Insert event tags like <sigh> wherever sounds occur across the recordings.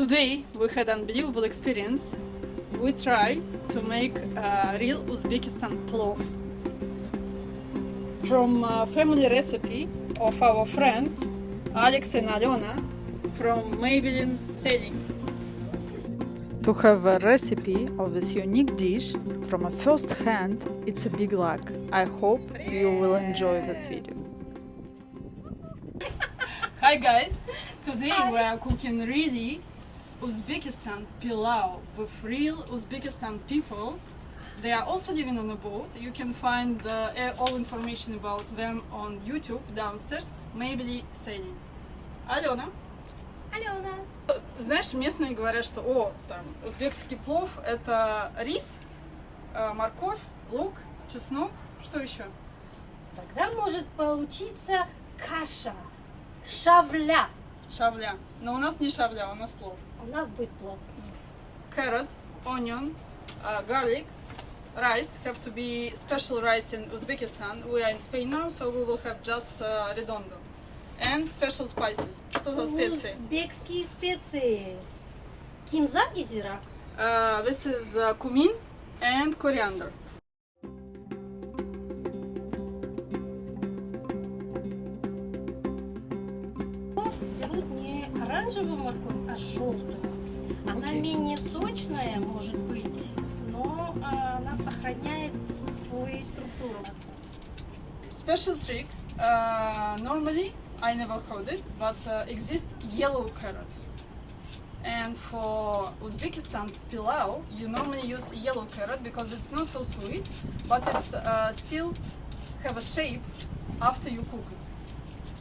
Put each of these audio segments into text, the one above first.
Today we had an unbelievable experience. We try to make uh, real Uzbekistan plov from a family recipe of our friends Alex and Alena from Maybelline Selling. To have a recipe of this unique dish from a first hand, it's a big luck. I hope you will enjoy this video. Hi guys! Today we are cooking really Uzbekistan pilau with real Uzbekistan people. They are also living on a boat. You can find uh, all information about them on YouTube downstairs. Maybe Sailing. Алена. Алена. Знаешь, местные говорят, что о, там, узбекский плов это рис, э, морковь, лук, чеснок, что еще? Тогда может получиться каша, шавля. Шавля. Но у нас не шавля, у нас плов. У нас будет плов. Carrot, onion, uh, garlic, rice have to be special rice in Uzbekistan. We are in Spain now, so we will have just uh, redondo. And special spices. Что за специи? Узбекские специи. Кинза и зира. Uh, this is uh, cumin and coriander. Берут не оранжевую морковь, а желтую. Она менее сочная, может быть, но а, она сохраняет свою структуру. Special trick. Uh, normally, I never heard it, but uh, exists yellow carrot. And for Uzbekistan pilau, you normally use yellow carrot because it's not so sweet, but it's uh, still have a shape after you cook it.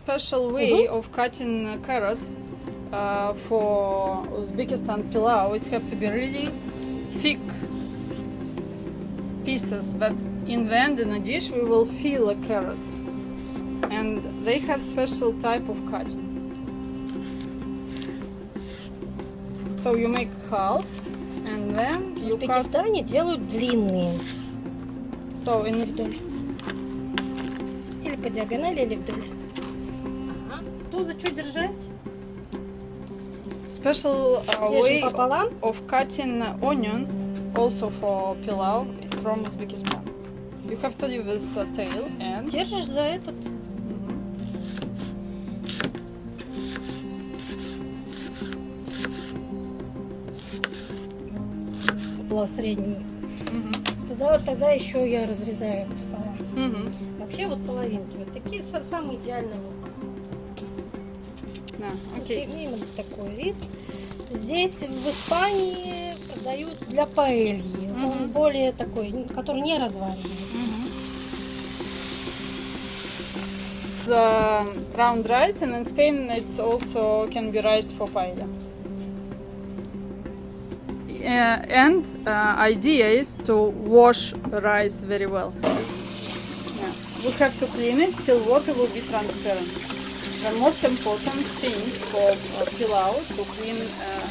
Special way of cutting a carrot uh, for Uzbekistan pilau, it have to be really thick pieces that in the end in a dish we will fill a carrot and they have special type of cutting so you make half and then В you cut Узбекистане делают длинные. so in Вдоль. Или по диагонали, или вдоль. Что держать? special uh, way пополам. of cutting onion also for pilau from Uzbekistan you have to leave this uh, tail and Держишь за этот. Была средний. Тогда, тогда еще я разрезаю пополам. Мгм. Вообще вот половинки. Вот такие са- самый идеальный лук. Да, окей. Именно такой рис. Здесь в Испании продают для паэльи. Он более такой, который не разваривает. the round rice and in Spain it's also can be rice for paella. Uh, and uh, idea is to wash rice very well. Yeah. We have to clean it till water will be transparent. The most important thing for uh, pilau to clean uh,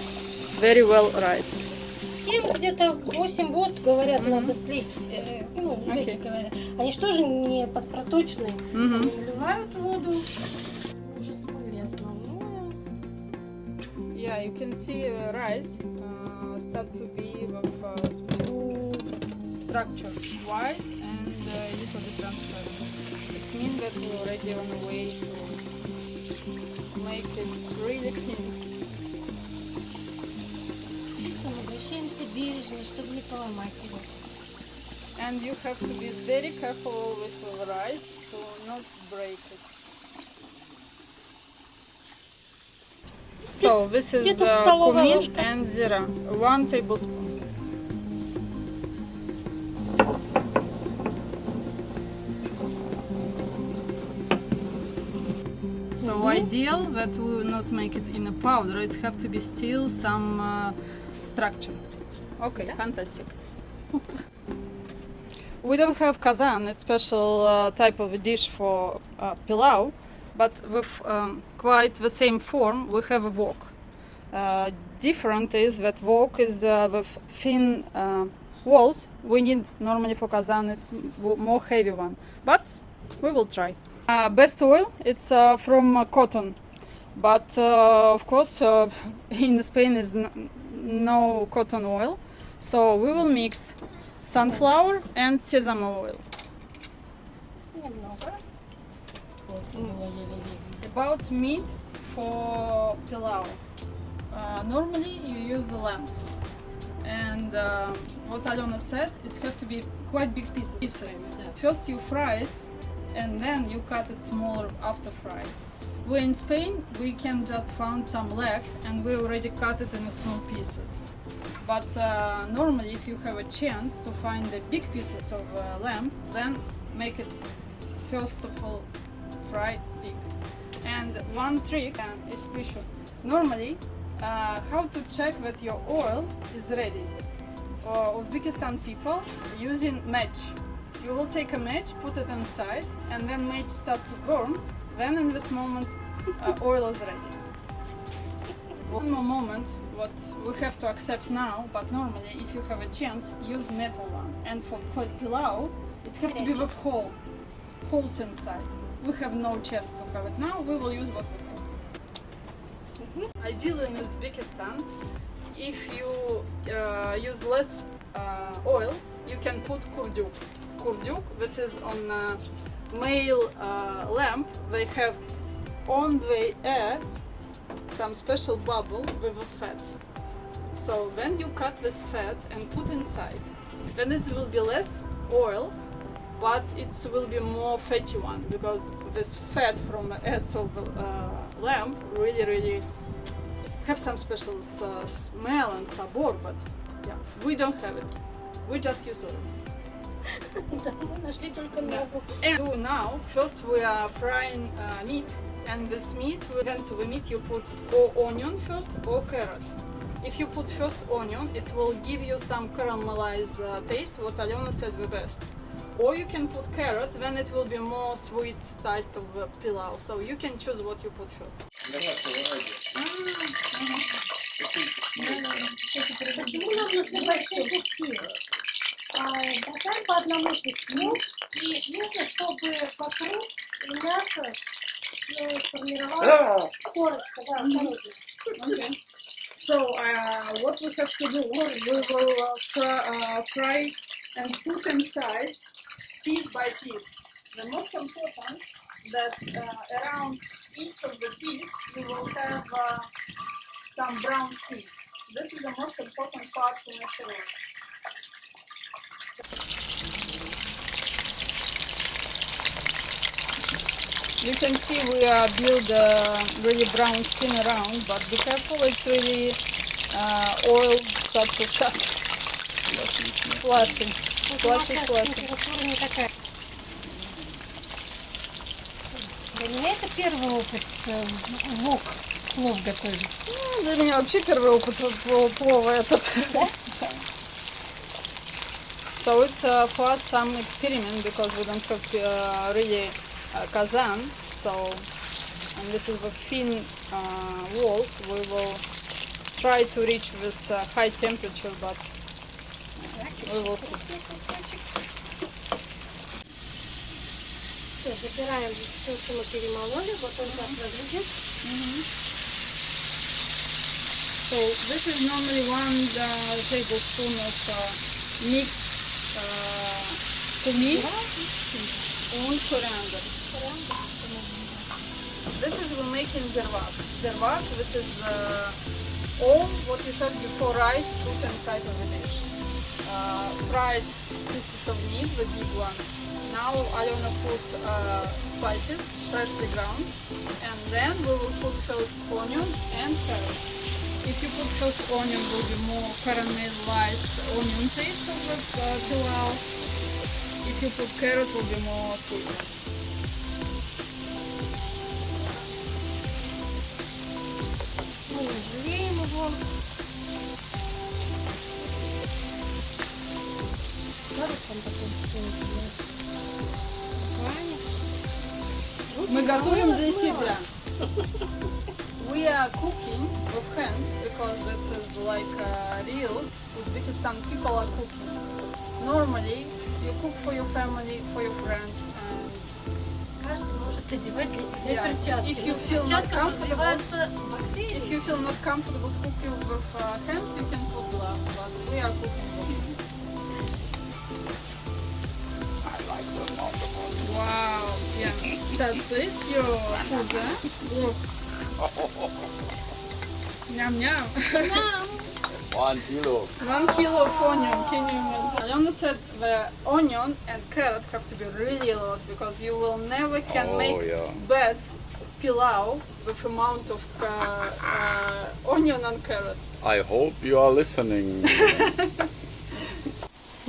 very well rice. Им где-то 8 вод, говорят, надо слить. э, Ну, узбеки Окей. говорят. Они же тоже не подпроточные. Они наливают воду. Уже смыли основное. Yeah, you can see uh, rice uh, start to be with uh, two structure, white and uh, little bit transparent. It means that we're already on the way to make it really clean. Чисто обращаемся бережно, чтобы не поломать его. And you have to be very careful always with rice to not break it. So this is где-то uh, столовая cumin ложка. and zira, one tablespoon. Ideal that we will not make it in a powder. It have to be still some uh, structure. Okay, fantastic. We don't have kazan. It's special uh, type of dish for uh, pilau, but with um, quite the same form. We have a wok. Uh, different is that wok is uh, with thin uh, walls. We need normally for kazan it's more heavy one, but we will try. Uh, best oil, it's uh, from uh, cotton, but uh, of course uh, <laughs> in Spain is no cotton oil, so we will mix sunflower and sesame oil. About meat for pilau, normally you use a lamb and uh, what Alona said, it has to be quite big pieces. First you fry it and then you cut it smaller after fry. We in Spain we can just found some leg, and we already cut it in small pieces. But uh, normally, if you have a chance to find the big pieces of uh, lamb, then make it first of all fry big. And one trick uh, is special. Normally, uh, how to check that your oil is ready? Uh, Uzbekistan people using match. You will take a match, put it inside, and then match start to burn. Then in this moment, uh, oil is ready. One more moment, what we have to accept now, but normally, if you have a chance, use metal one. And for pil- pilau, it have to be with hole, holes inside. We have no chance to have it now. We will use what we have. Ideally in Uzbekistan, if you uh, use less uh, oil, you can put kurduk. Kurduk, this is on uh, male uh, lamp. They have on the ass some special bubble with a fat. So when you cut this fat and put inside, then it will be less oil, but it will be more fatty one because this fat from the ass of uh, lamb really, really have some special uh, smell and sabor, but yeah, we don't have it. We just use oil. <laughs> Да, мы нашли только ногу. And do now, first we are frying uh, meat, and this meat, then to the meat you put or onion first or carrot. If you put first onion, it will give you some caramelized uh, taste, what Aliona said the best. Or you can put carrot, then it will be more sweet taste of the pilau. So you can choose what you put first. Почему нужно срезать все куски? А, Бросаем по одному куску, и нужно, чтобы вокруг мяса э, сформировалась корочка, да, корочка. Okay. So uh, what we have to do, we will uh, fry, uh, fry and put inside piece by piece. The most important that uh, around each of the piece you will have uh, some brown skin. This is the most important part to make sure. You can see we are build uh, really brown skin around, but be careful, it's really uh, oil start to shut. Flashing. Flashing, flashing. Для меня это первый опыт э, вок плов готовить. Ну, Для меня вообще первый опыт пл- плова этот. <laughs> So it's uh, for us some experiment because we don't have uh, really uh, kazan. So and this is the thin uh, walls. We will try to reach this uh, high temperature, but we will see. Все, забираем все, что мы перемололи, вот он так выглядит. So this is normally one uh, tablespoon of uh, mixed uh, cumin and coriander. This is we're making zervak. Zervak, this is uh, all what we said before rice put inside of the dish. Uh, fried pieces of meat, the big ones. Now I wanna put uh, spices, freshly ground, and then we will put first onion and carrot. If you put first onion, will be more caramelized onion taste of the uh, pilau. If you put carrot, will be more sweet. Мы жалеем его. Скажут там потом, что это Правильно. Мы готовим для себя. We are cooking with hands because this is like uh, real Uzbekistan people are cooking. Normally, you cook for your family, for your friends, Каждый может одевать для себя Yeah. перчатки. If you feel not Перчатка comfortable- развиваются бактерии. If you feel not comfortable cooking with uh, hands, you can put gloves, but we are cooking with Wow, yeah. That's it, your food, eh? Look. Yum yum. One kilo. One kilo of onion, can you imagine? Alona said the onion and carrot have to be really a lot because you will never can Oh, make yeah. bad pilau with amount of uh, uh, onion and carrot. I hope you are listening. <laughs>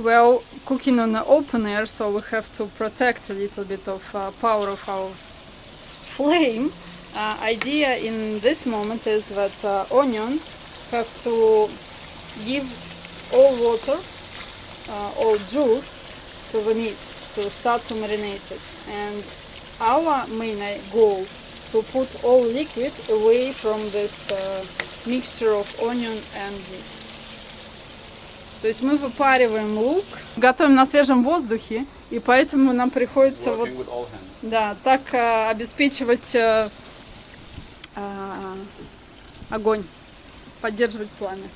Well, cooking on the open air, so we have to protect a little bit of uh, power of our flame. Uh, idea in this moment is that uh, onion have to give all water, uh, all juice to the meat to start to marinate it. And our main goal to put all liquid away from this uh, mixture of onion and meat. То есть мы выпариваем лук, готовим на свежем воздухе, и поэтому нам приходится вот Working hands. да, так э, обеспечивать э, э, огонь, поддерживать пламя.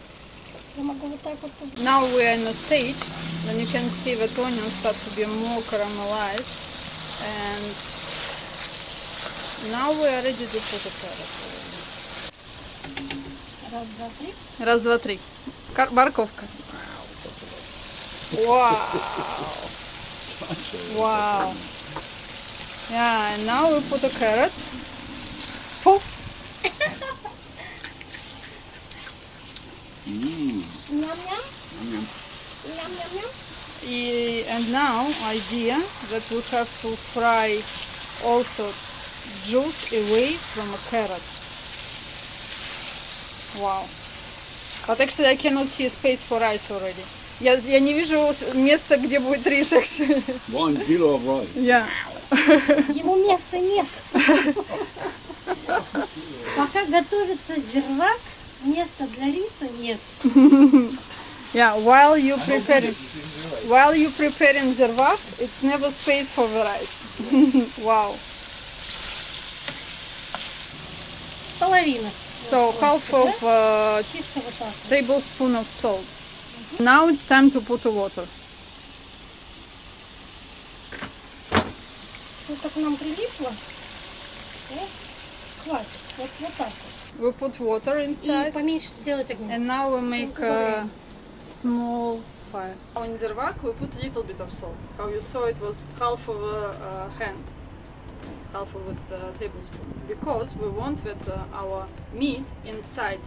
Я могу вот так вот. Now we are in a stage when you can see that onions start to be more caramelized and now we are ready to put the carrot. Раз, два, три. Раз, два, три. Кар- морковка. Wow. Wow. Yeah, and now we put a carrot. И- And now idea that we have to fry also juice away from a carrot. Wow. But actually I cannot see space for rice already. Я, я не вижу места, где будет рис. One kilo of rice. Yeah. Ему места нет. Пока готовится зервак, места для риса нет. Yeah, while you preparing while you preparing zervak, it's never space for the rice. wow. Половина. So half of uh, так. tablespoon of salt. Now it's time to put the water. Что-то к нам прилипло. Хватит. Вот, вот так вот. We put water И inside поменьше сделать огонь. and now we make a small fire. On zervak we put a little bit of salt. How you saw it was half of a uh, hand, half of a uh, tablespoon. Because we want that uh, our meat inside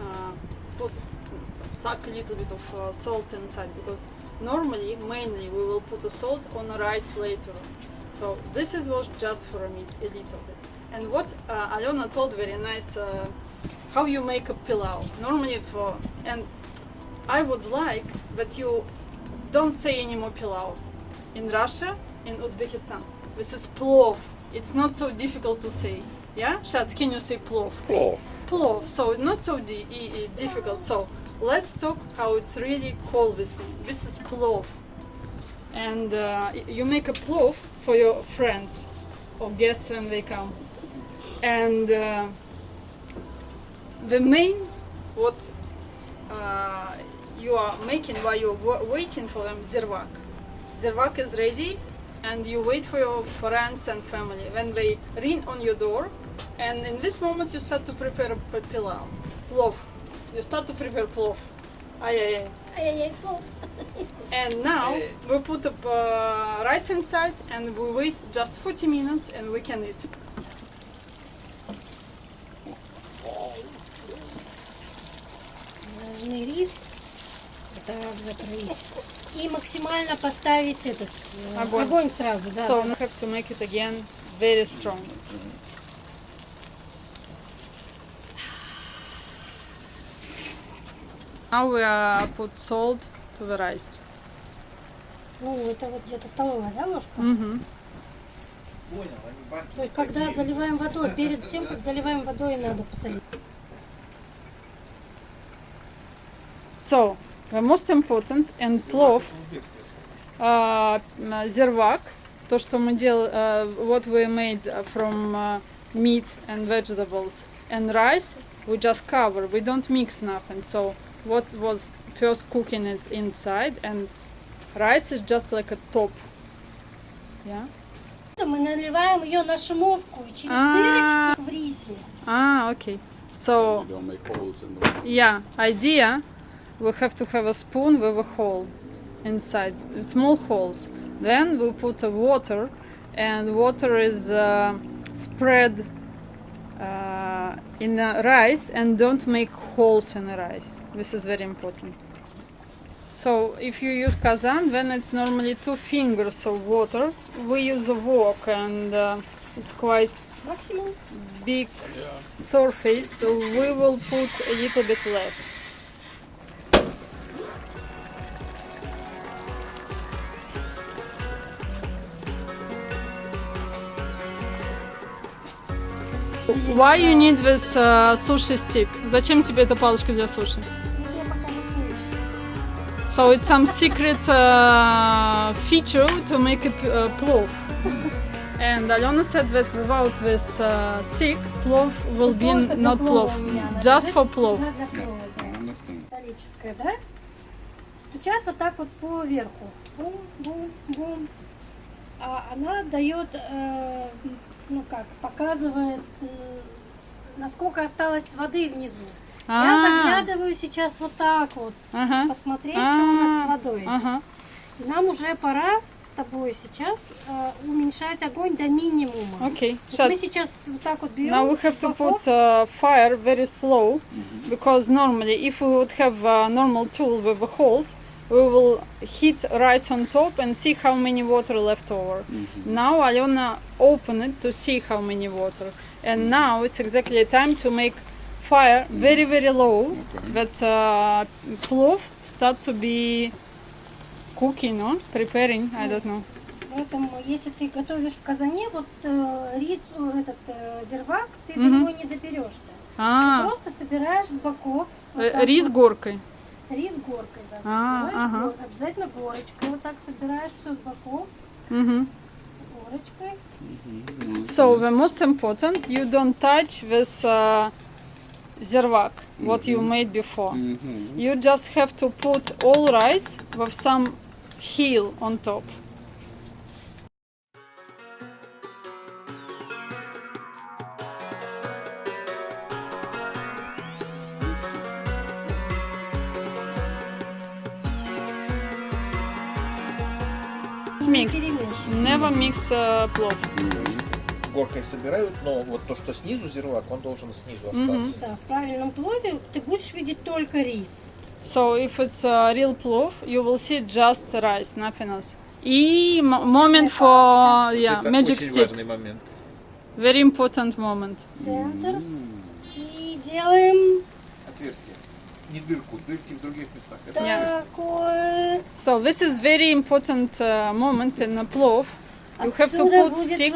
uh, put suck a little bit of uh, salt inside because normally mainly we will put the salt on the rice later on. So this is was just for a meat a little bit. And what uh, Alona told very nice uh, how you make a pilau. Normally for and I would like that you don't say any more pilau. In Russia, in Uzbekistan, this is plov. It's not so difficult to say. Yeah, Shad, can you say plov? Plov. plov, so not so di- difficult. So let's talk how it's really called this thing. This is plov, and uh, you make a plov for your friends or guests when they come, and uh, the main what uh, you are making while you're waiting for them zirvak zirvak is ready and you wait for your friends and family. When they ring on your door and in this moment you start to prepare pilau plov you start to prepare plov ay ay ay. Ay ay, plov <laughs> and now we put the uh, rice inside and we wait just 40 minutes and we can eat. Должны рис вот так закрыть. И максимально поставить этот э, Огонь. огонь сразу, да. So we have to make it again very strong. Now we uh, put salt to the rice. Ну, это вот где-то столовая, да, ложка? Мгм. То есть, когда заливаем водой, перед тем, как заливаем водой, надо посолить. So, the most important and plov, uh, zervak То, что мы делали, what we made uh, from uh, meat and vegetables and rice, we just cover. We don't mix nothing. So what was first cooking is inside, and rice is just like a top. Yeah. Мы наливаем ее на шумовку и через А. дырочки в рисе. Ah, okay. So You don't make holes in the Yeah, idea. we have to have a spoon with a hole inside, small holes. Then we put a water and water is uh, spread uh, in the rice and don't make holes in the rice. This is very important. So if you use kazan, then it's normally two fingers of water. We use a wok and uh, it's quite Maximum. big yeah. surface, so we will put a little bit less. Why you need this uh, sushi stick? Зачем тебе эта палочка для суши? So it's some secret uh, feature to make it uh, plov. And Alena said that without this uh, stick, plov will be not plov. Just for plov. да. Металлическая, да? Стучат вот так вот по верху. Бум, бум, бум. А она дает, э, ну как, показывает, насколько осталось воды внизу. Я А, заглядываю сейчас вот так вот, ага, посмотреть, что у нас с А, водой. ага. И нам уже пора с тобой сейчас э, уменьшать огонь до минимума. Okay. Вот мы сейчас вот так вот берем. Now we have to put uh, fire very slow because normally if we would have a normal tool with the holes, we will heat rice on top and see how many water left over. Now Alena open it to see how many water. And now it's exactly time to make fire very very low Okay. that uh, plov start to be cooking, no? Preparing, I don't know. Поэтому, если ты готовишь в казане, вот э, рис, э, этот э, зервак, ты до него не доберешься. А, Просто собираешь с боков. вот э, так рис вот. горкой. Рис горкой, да. А, собираешь, ага. гор- Обязательно горочкой. Вот так собираешь все с боков. Мгм. Горочкой. So the most important, you don't touch this uh, zervak, what you made before. Mm-hmm. You just have to put all rice with some heel on top. Uh, plov. горкой собирают, но вот то, что снизу зервак, он должен снизу остаться. Да, в правильном плове ты будешь видеть только рис. So if it's a real plov, you will see just rice, nothing else. И м- moment for yeah, Это magic очень stick. важный момент. Very important moment. Центр. И делаем Отверстие. Не дырку, дырки в других местах. Это Yeah. такое. So this is very important uh, moment in a plov. You have to put stick.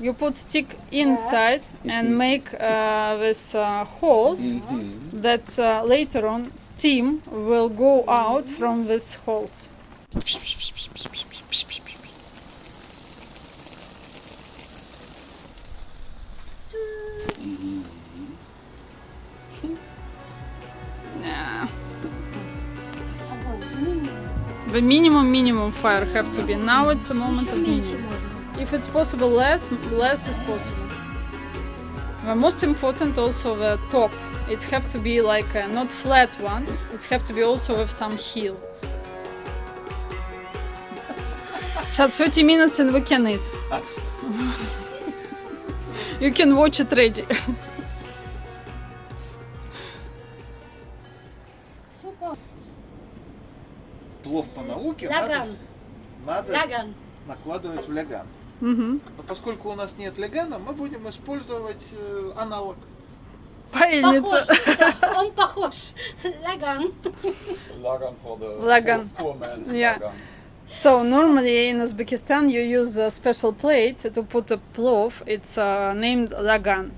You put stick inside and make uh, this uh, holes mm -hmm. that uh, later on steam will go out from these holes. The minimum minimum fire have to be. Now it's a moment of minimum. If it's possible less, less is possible. The most important also the top. It have to be like a not flat one. It have to be also with some heel. Shut 30 minutes and we can eat. you can watch it ready. Науке надо, Ляган. надо Ляган. накладывать в ляган. Мгм. Но поскольку у нас нет лягана, мы будем использовать э, аналог. Паяльница. Похож. да, Он похож. Ляган. Lagan for the Lagan. poor man's Yeah. lagan. So normally in Uzbekistan you use a special plate to put a plov. It's uh, named lagan.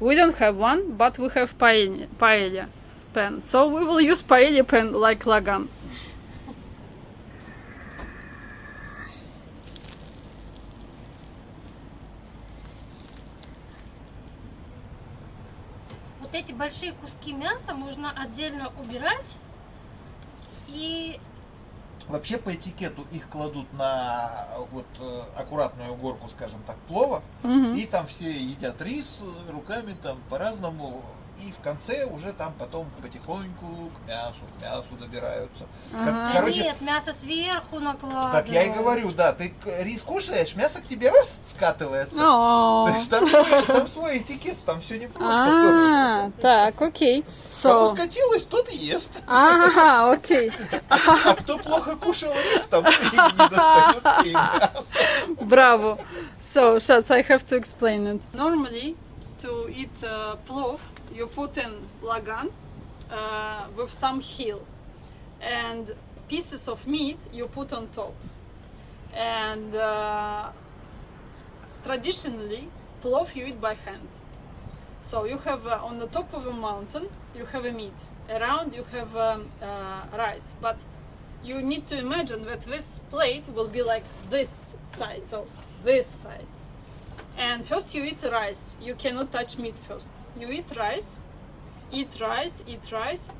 We don't have one, but we have paella, paella pan. So we will use paella pan like lagan. Большие куски мяса можно отдельно убирать и Вообще по этикету их кладут на вот э, аккуратную горку, скажем так, плова, и там все едят рис э, руками там по-разному, и в конце уже там потом потихоньку к мясу, к мясу добираются. Как- Да короче, нет, мясо сверху накладывают. так я и говорю, да, ты рис кушаешь, мясо к тебе раз скатывается. Oh. То есть там свой, там свой этикет, там все непросто. А, так, окей. Кому So, скатилось, тот ест. а, окей. А кто плохо кушал рис, там и не достается и мясо. Bravo. So, Shats, I have to explain it. Normally, to eat uh, plov, you put in lagan uh, with some heel, and pieces of meat you put on top. And uh, traditionally, plov you eat by hand. So you have uh, on the top of a mountain, you have a meat. Around you have um, uh, rice, but you need to imagine that this plate will be like this size, so this size. And first you eat rice. You cannot touch meat first. You eat rice, eat rice, eat rice,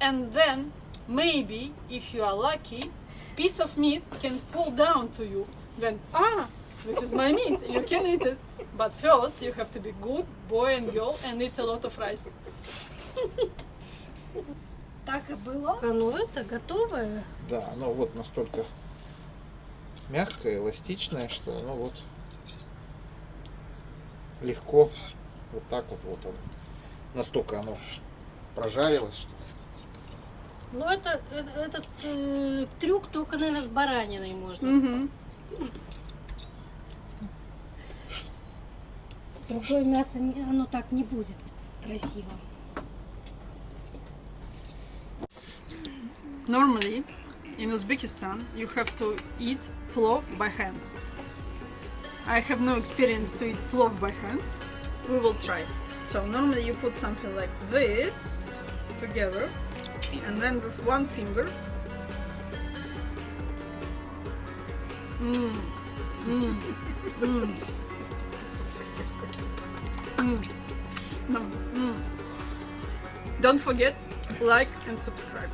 and then maybe, if you are lucky, piece of meat can fall down to you. Then ah, this is my meat. You can eat it. But first you have to be good boy and girl and eat a lot of rice. Так и было. А, Ну это готовое. Да, оно вот настолько мягкое, эластичное, что оно вот легко вот так вот вот оно. Настолько оно прожарилось, что Ну это, э- этот э, трюк только, наверное, с бараниной можно. Мгм. Другое мясо, оно так не будет красиво. Normally, in Uzbekistan, you have to eat plov by hand. I have no experience to eat plov by hand. We will try. So normally you put something like this together, and then with one finger. Mm. Mm. Mm. Mm. No. Mm. Don't forget like and subscribe.